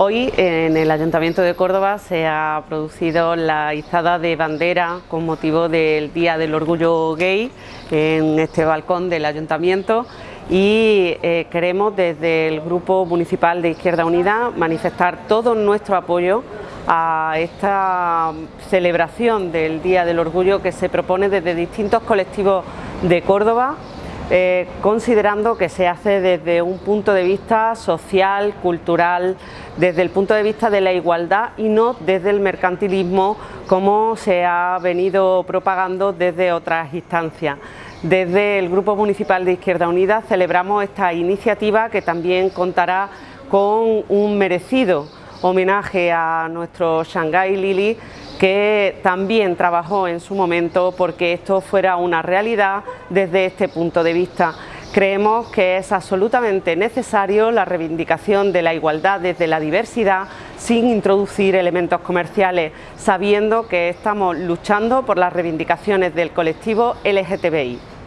Hoy en el Ayuntamiento de Córdoba se ha producido la izada de bandera con motivo del Día del Orgullo Gay en este balcón del Ayuntamiento y eh, queremos desde el Grupo Municipal de Izquierda Unida manifestar todo nuestro apoyo a esta celebración del Día del Orgullo que se propone desde distintos colectivos de Córdoba eh, considerando que se hace desde un punto de vista social, cultural, desde el punto de vista de la igualdad y no desde el mercantilismo como se ha venido propagando desde otras instancias. Desde el Grupo Municipal de Izquierda Unida celebramos esta iniciativa que también contará con un merecido homenaje a nuestro Shanghai Lili que también trabajó en su momento porque esto fuera una realidad desde este punto de vista. Creemos que es absolutamente necesario la reivindicación de la igualdad desde la diversidad sin introducir elementos comerciales, sabiendo que estamos luchando por las reivindicaciones del colectivo LGTBI.